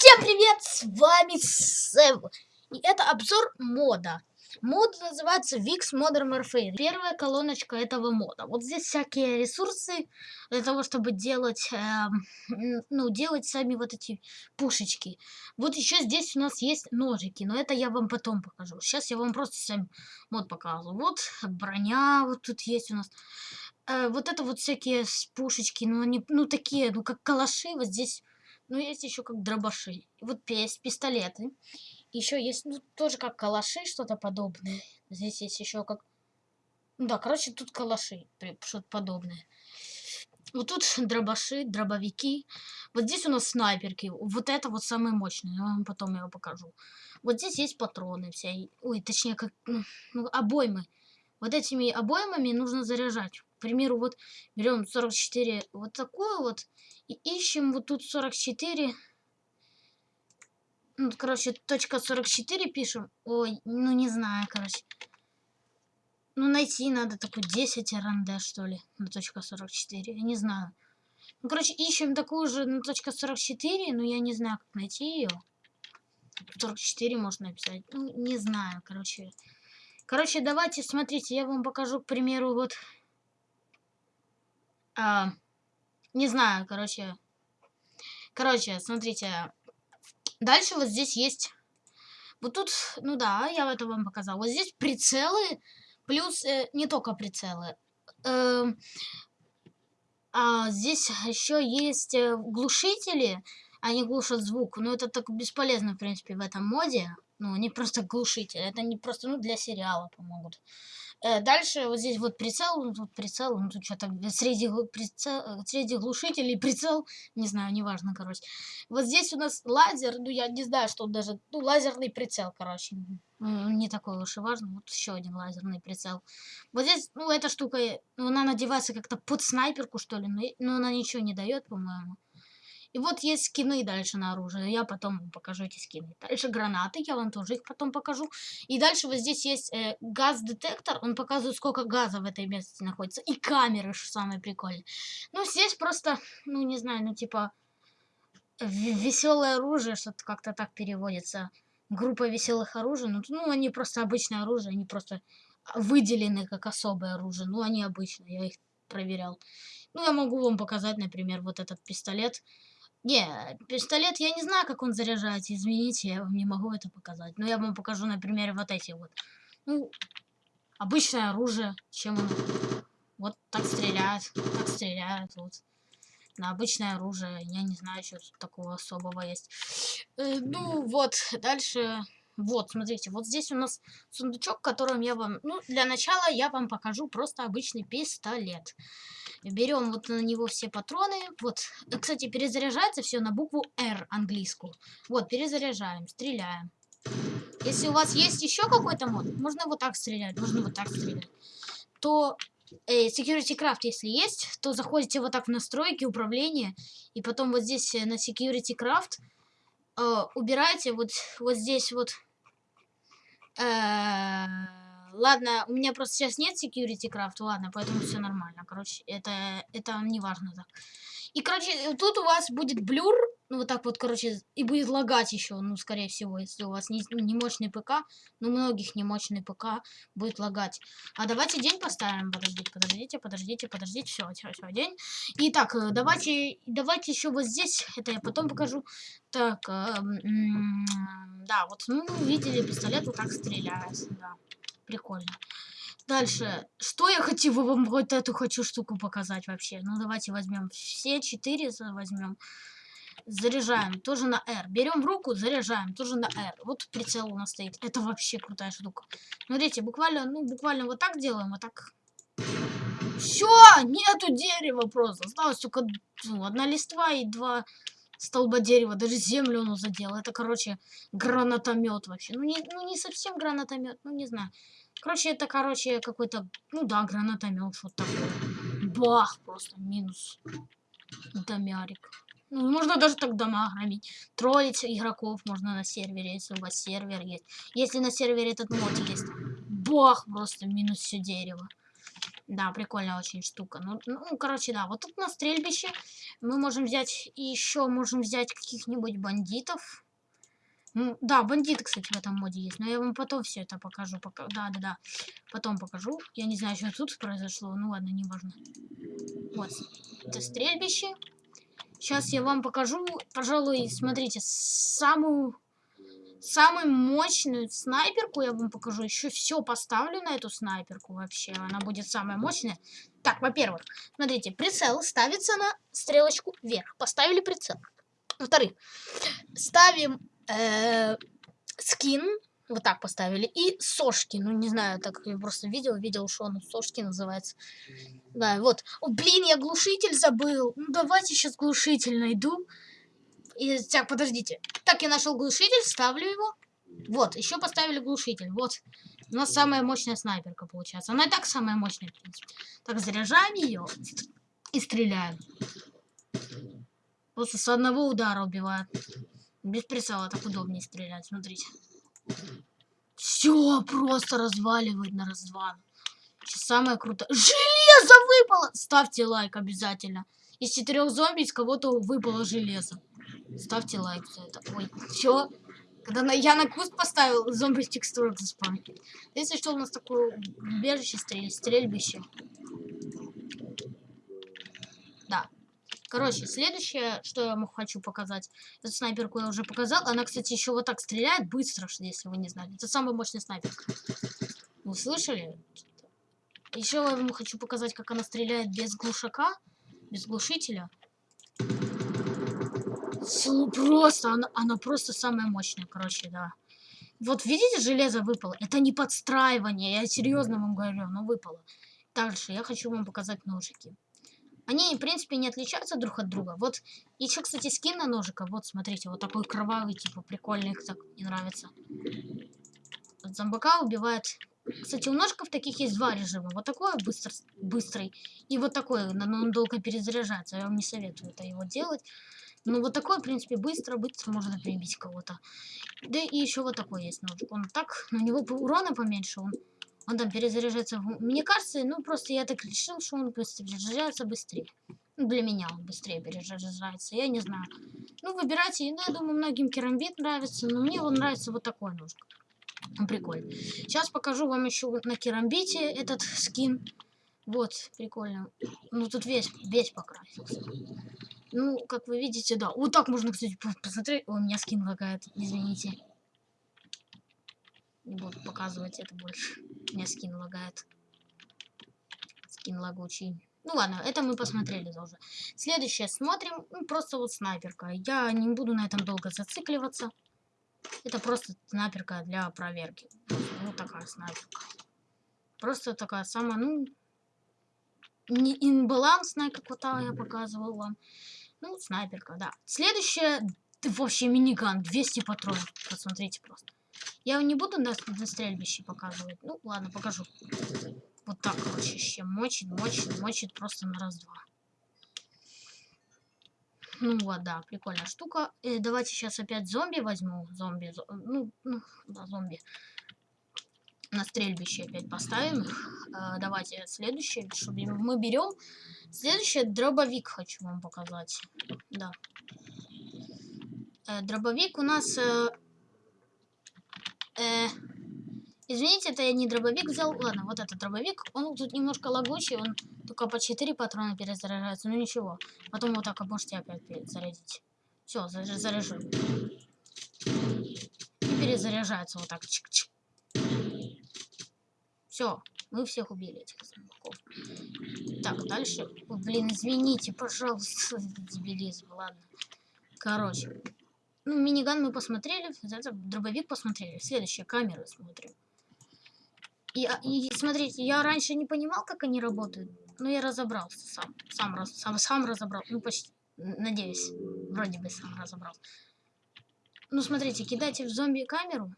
Всем привет, с вами Сэм. И это обзор мода. Мод называется VIX Modern Warfare. Первая колоночка этого мода. Вот здесь всякие ресурсы для того, чтобы делать, э, ну, делать сами вот эти пушечки. Вот еще здесь у нас есть ножики, но это я вам потом покажу. Сейчас я вам просто сам мод показываю. Вот броня вот тут есть у нас. Э, вот это вот всякие пушечки, ну они, ну такие, ну как калаши вот здесь ну, есть еще как дробаши. Вот есть пистолеты. Еще есть, ну, тоже как калаши, что-то подобное. Здесь есть еще как... Ну да, короче, тут калаши, что-то подобное. Вот тут дробаши, дробовики. Вот здесь у нас снайперки. Вот это вот самое мощное. Я вам потом его покажу. Вот здесь есть патроны все. Ой, точнее, как ну, обоймы. Вот этими обоймами нужно заряжать. К примеру, вот берем 44 вот такую вот и ищем вот тут 44. Ну, короче, точка 44 пишем. Ой, ну не знаю, короче. Ну, найти надо такую 10 РНД, что ли, на точка 44. Я не знаю. Ну, короче, ищем такую же на точка 44, но я не знаю, как найти ее. 44 можно написать. Ну, не знаю, короче. Короче, давайте, смотрите, я вам покажу, к примеру, вот... А, не знаю, короче. Короче, смотрите. Дальше вот здесь есть... Вот тут, ну да, я это вам показал. Вот здесь прицелы, плюс э, не только прицелы. Э, а здесь еще есть э, глушители, они глушат звук. Но это так бесполезно, в принципе, в этом моде. Ну, они просто глушители. Это не просто, ну, для сериала помогут. Э, дальше вот здесь вот прицел, ну, тут прицел, ну, тут что-то среди, прицел, э, среди глушителей прицел, не знаю, неважно, короче. Вот здесь у нас лазер, ну, я не знаю, что даже, ну, лазерный прицел, короче. Не такой уж и важно. Вот еще один лазерный прицел. Вот здесь, ну, эта штука, ну, она надевается как-то под снайперку, что ли, но, но она ничего не дает, по-моему. И вот есть скины дальше на оружие. Я потом покажу эти скины. Дальше гранаты, я вам тоже их потом покажу. И дальше вот здесь есть э, газ-детектор. Он показывает, сколько газа в этой местности находится. И камеры, что самое прикольное. Ну, здесь просто, ну, не знаю, ну, типа, веселое оружие, что-то как-то так переводится. Группа веселых оружий. Ну, ну, они просто обычное оружие, они просто выделены как особое оружие. Ну, они обычные, я их проверял. Ну, я могу вам показать, например, вот этот пистолет. Не, пистолет, я не знаю, как он заряжается, извините, я вам не могу это показать. Но я вам покажу на примере вот эти вот. Ну, обычное оружие, чем он вот так стреляет, так стреляет, вот. На обычное оружие, я не знаю, что такого особого есть. Э, ну, вот, дальше... Вот, смотрите, вот здесь у нас сундучок, которым я вам... Ну, для начала я вам покажу просто обычный пистолет. Берем вот на него все патроны. Вот, кстати, перезаряжается все на букву R английскую. Вот, перезаряжаем, стреляем. Если у вас есть еще какой-то мод, можно вот так стрелять, можно вот так стрелять. То э, Security Craft, если есть, то заходите вот так в настройки, управления, и потом вот здесь э, на Security Craft э, убираете вот, вот здесь вот Э, ладно, у меня просто сейчас нет security craft, ладно, поэтому все нормально. Короче, это, это не важно так. И, короче, тут у вас будет блюр, ну, вот так вот, короче, и будет лагать еще, ну, скорее всего, если у вас не, ну, не мощный ПК, ну, многих не мощный ПК будет лагать. А давайте день поставим, подождите, подождите, подождите, подождите, все, все, все, день. Итак, э, давайте, давайте еще вот здесь, это я потом покажу. Так, э, да, вот, ну, видели, пистолет вот так стреляет, да, прикольно. Дальше. Что я хочу вам вот эту хочу штуку показать вообще? Ну, давайте возьмем все четыре возьмем. Заряжаем тоже на R. Берем в руку, заряжаем тоже на R. Вот прицел у нас стоит. Это вообще крутая штука. Смотрите, буквально, ну, буквально вот так делаем, вот так. Все, нету дерева просто. Осталось только ну, одна листва и два столба дерева. Даже землю он задел. Это, короче, гранатомет вообще. Ну не, ну, не совсем гранатомет, ну, не знаю. Короче, это, короче, какой-то, ну да, гранатомет, что-то такое. Бах, просто минус. Домярик. Ну, можно даже так дома громить. Троллить игроков можно на сервере, если у вас сервер есть. Если на сервере этот мод есть. Бах, просто минус все дерево. Да, прикольная очень штука. Ну, ну, короче, да, вот тут на стрельбище мы можем взять, еще можем взять каких-нибудь бандитов. Ну, да, бандиты, кстати, в этом моде есть. Но я вам потом все это покажу. Пока... Да, да, да. Потом покажу. Я не знаю, что тут произошло. Ну ладно, не важно. Вот. Это стрельбище. Сейчас я вам покажу, пожалуй, смотрите, самую самую мощную снайперку я вам покажу. Еще все поставлю на эту снайперку вообще. Она будет самая мощная. Так, во-первых, смотрите, прицел ставится на стрелочку вверх. Поставили прицел. Во-вторых, ставим э, скин, вот так поставили, и сошки, ну не знаю, так я просто видел, видел, что он сошки называется. Да, вот. О, блин, я глушитель забыл. Ну давайте сейчас глушитель найду. И, так, подождите. Так, я нашел глушитель, ставлю его. Вот, еще поставили глушитель. Вот. У нас самая мощная снайперка получается. Она и так самая мощная, в принципе. Так, заряжаем ее и стреляем. Просто с одного удара убивает. Без прицела так удобнее стрелять, смотрите. Все просто разваливает на раздван. Самое крутое. Железо выпало! Ставьте лайк обязательно. Из четырех зомби из кого-то выпало железо. Ставьте лайк за это. Ой, все. Когда на, я на куст поставил, зомби текстурок заспам. Если что, у нас такое убежище, стрель, стрельбище. Да. Короче, следующее, что я вам хочу показать. Эту снайперку я уже показал. Она, кстати, еще вот так стреляет быстро, если вы не знали. Это самая мощная снайперка. Вы слышали? Еще я вам хочу показать, как она стреляет без глушака, без глушителя. Просто, она, она просто самая мощная, короче, да. Вот видите, железо выпало. Это не подстраивание, я серьезно вам говорю, оно выпало. Дальше я хочу вам показать ножики. Они, в принципе, не отличаются друг от друга. Вот еще, кстати, скин на ножика. Вот, смотрите, вот такой кровавый, типа, прикольный, их так не нравится. Вот зомбака убивает... Кстати, у ножиков таких есть два режима. Вот такой быстр, быстрый. И вот такой, но он долго перезаряжается. Я вам не советую это его делать. Ну, вот такой, в принципе, быстро-быстро можно прибить кого-то. Да и еще вот такой есть ножик. Он так, но у него урона поменьше, он он там перезаряжается. Мне кажется, ну просто я так решил, что он перезаряжается быстрее. Ну, для меня он быстрее перезаряжается, я не знаю. Ну, выбирайте. Ну, я думаю, многим керамбит нравится, но мне он нравится вот такой ножик. Он прикольный. Сейчас покажу вам еще на керамбите этот скин. Вот, прикольно. Ну, тут весь, весь покрасился. Ну, как вы видите, да. Вот так можно, кстати, посмотреть. О, у меня скин лагает, извините. Не буду показывать это больше. У меня скин лагает. Скин лагучий. Ну ладно, это мы посмотрели уже. Следующее смотрим. Ну, просто вот снайперка. Я не буду на этом долго зацикливаться. Это просто снайперка для проверки. Вот такая снайперка. Просто такая самая, ну, не инбалансная, как вот я показывал вам. Ну, снайперка, да. Следующее, вообще миниган, 200 патронов. Посмотрите просто. Я не буду на, на стрельбище показывать. Ну, ладно, покажу. Вот так, короче, еще мочит, мочит, мочит просто на раз-два. Ну вот, да, прикольная штука. И давайте сейчас опять зомби возьму. Зомби, зо... ну, ну, да, зомби. На стрельбище опять поставим. Э, давайте следующее, чтобы мы берем. Следующее дробовик хочу вам показать. Да. Э, дробовик у нас... Э, Э, извините, это я не дробовик взял. Ладно, вот этот дробовик. Он тут немножко лагучий, он только по 4 патрона перезаряжается. Ну ничего. Потом вот так можете опять зарядить. Все, заряжу. И перезаряжается вот так. Чик -чик. Все, мы всех убили этих зомбаков. Так, дальше. О, блин, извините, пожалуйста, дебилизм, ладно. Короче, ну, миниган мы посмотрели, дробовик посмотрели. Следующее, камеры смотрим. И, а, и смотрите, я раньше не понимал, как они работают, но я разобрался сам. Сам, сам, сам разобрал. Ну, почти, надеюсь, вроде бы сам разобрался. Ну, смотрите, кидайте в зомби камеру.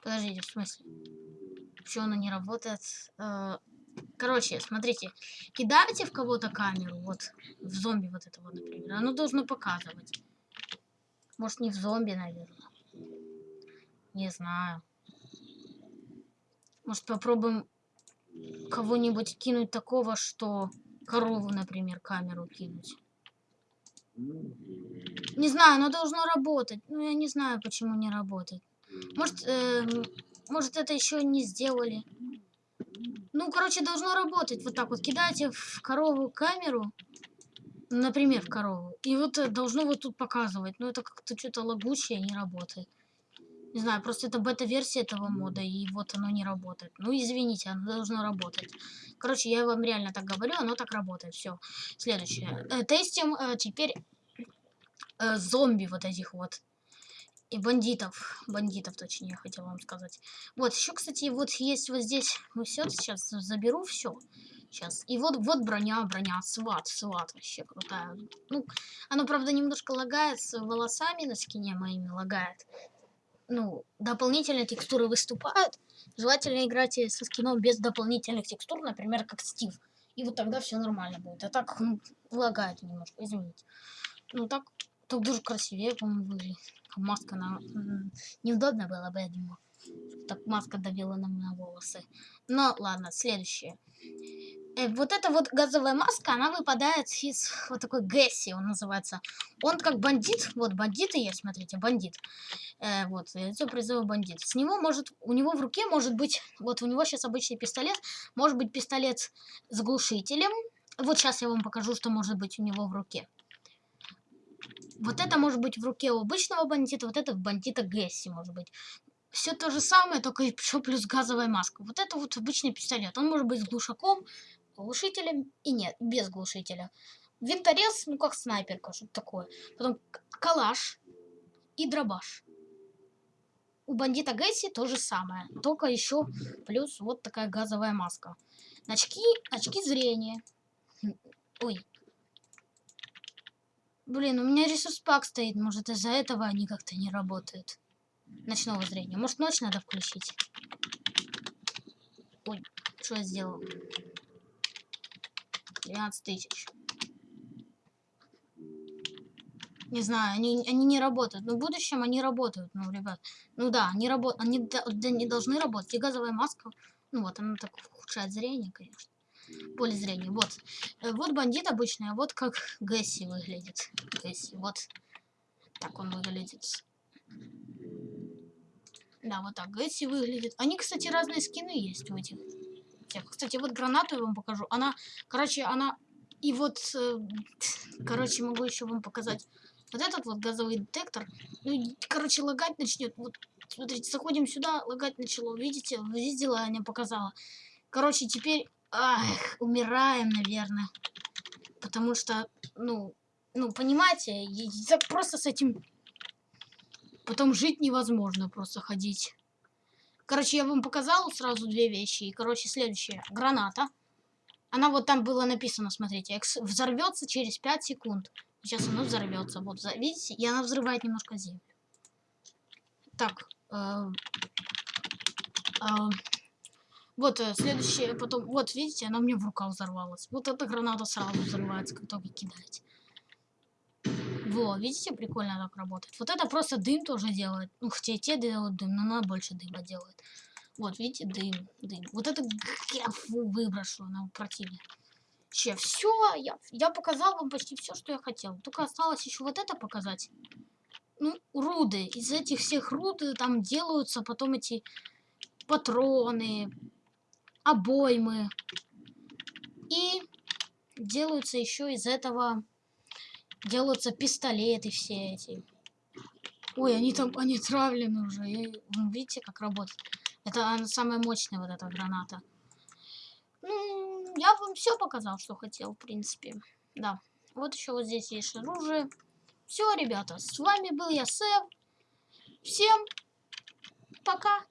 Подождите, в смысле? Почему она не работает? Э, короче, смотрите, кидаете в кого-то камеру, вот, в зомби вот это вот, например, оно должно показывать. Может, не в зомби, наверное. Не знаю. Может, попробуем кого-нибудь кинуть такого, что корову, например, камеру кинуть. Не знаю, оно должно работать. Ну, я не знаю, почему не работает. Может, э, может это еще не сделали. Ну, короче, должно работать. Вот так вот кидаете в корову камеру, например, в корову, и вот э, должно вот тут показывать. Но это как-то что-то лагучее, не работает. Не знаю, просто это бета-версия этого мода, и вот оно не работает. Ну, извините, оно должно работать. Короче, я вам реально так говорю, оно так работает. Все. Следующее. Э, тестим э, теперь зомби вот этих вот. И бандитов. Бандитов, точнее, я хотела вам сказать. Вот, еще, кстати, вот есть вот здесь. Ну, все, сейчас заберу все. Сейчас. И вот, вот броня, броня. Сват, сват. Вообще крутая. Ну, оно, правда, немножко лагает с волосами на скине моими лагает ну, дополнительные текстуры выступают, желательно играть со скином без дополнительных текстур, например, как Стив. И вот тогда все нормально будет. А так ну, лагает немножко, извините. Ну так, так даже красивее, по-моему, выглядит. Маска на... Неудобно было бы, я думаю. Так маска давила нам на волосы. Но ладно, следующее. Э, вот эта вот газовая маска, она выпадает из вот такой Гэсси, он называется. Он как бандит, вот бандиты есть, смотрите, бандит. Э, вот, лицо призыва бандит. С него может, у него в руке может быть, вот у него сейчас обычный пистолет, может быть пистолет с глушителем. Вот сейчас я вам покажу, что может быть у него в руке. Вот это может быть в руке у обычного бандита, вот это в бандита Гэсси может быть все то же самое, только еще плюс газовая маска. Вот это вот обычный пистолет. Он может быть с глушаком, глушителем и нет, без глушителя. Винторез, ну как снайперка, что-то такое. Потом калаш и дробаш. У бандита Гэсси то же самое, только еще плюс вот такая газовая маска. Очки, очки зрения. Ой. Блин, у меня ресурс пак стоит, может из-за этого они как-то не работают. Ночного зрения. Может ночь надо включить? Ой, что я сделал? 12 тысяч. Не знаю, они, они не работают. Но в будущем они работают, ну, ребят. Ну да, они, рабо они да, не должны работать. И газовая маска, ну вот, она так ухудшает зрение, конечно. Поле зрения, вот. Э, вот бандит обычный, а вот как Гэсси выглядит. Гэсси, вот. Так он выглядит. Да, вот так Гэсси выглядит. Они, кстати, разные скины есть у этих. Кстати, вот гранату я вам покажу. Она, короче, она... И вот, э, короче, могу еще вам показать. Вот этот вот газовый детектор, ну, короче, лагать начнет. Вот, смотрите, заходим сюда, лагать начало. Видите, видела, я не показала. Короче, теперь, ах, умираем, наверное. Потому что, ну, ну, понимаете, просто с этим потом жить невозможно, просто ходить. Короче, я вам показал сразу две вещи. И, короче, следующее. Граната. Она вот там было написано, смотрите, взорвется через 5 секунд. Сейчас она взорвется. Вот, видите? И она взрывает немножко землю. Так. Э, э, вот, э, следующее, потом, вот, видите, она мне в руках взорвалась. Вот эта граната сразу взрывается, как только кидаете. Во, видите, прикольно так работает. Вот это просто дым тоже делает. Ну, хотя и те делают дым, но она больше дыма делает. Вот, видите, дым, дым. Вот это я выброшу, она противная. Че, все, я, я показал вам почти все, что я хотел. Только осталось еще вот это показать. Ну, руды. Из этих всех руд там делаются потом эти патроны, обоймы. И делаются еще из этого делаются пистолеты все эти. Ой, они там, они травлены уже. И, видите, как работает? Это самая мощная вот эта граната. Ну, я вам все показал, что хотел, в принципе. Да. Вот еще вот здесь есть оружие. Все, ребята, с вами был я, Сэм. Всем пока.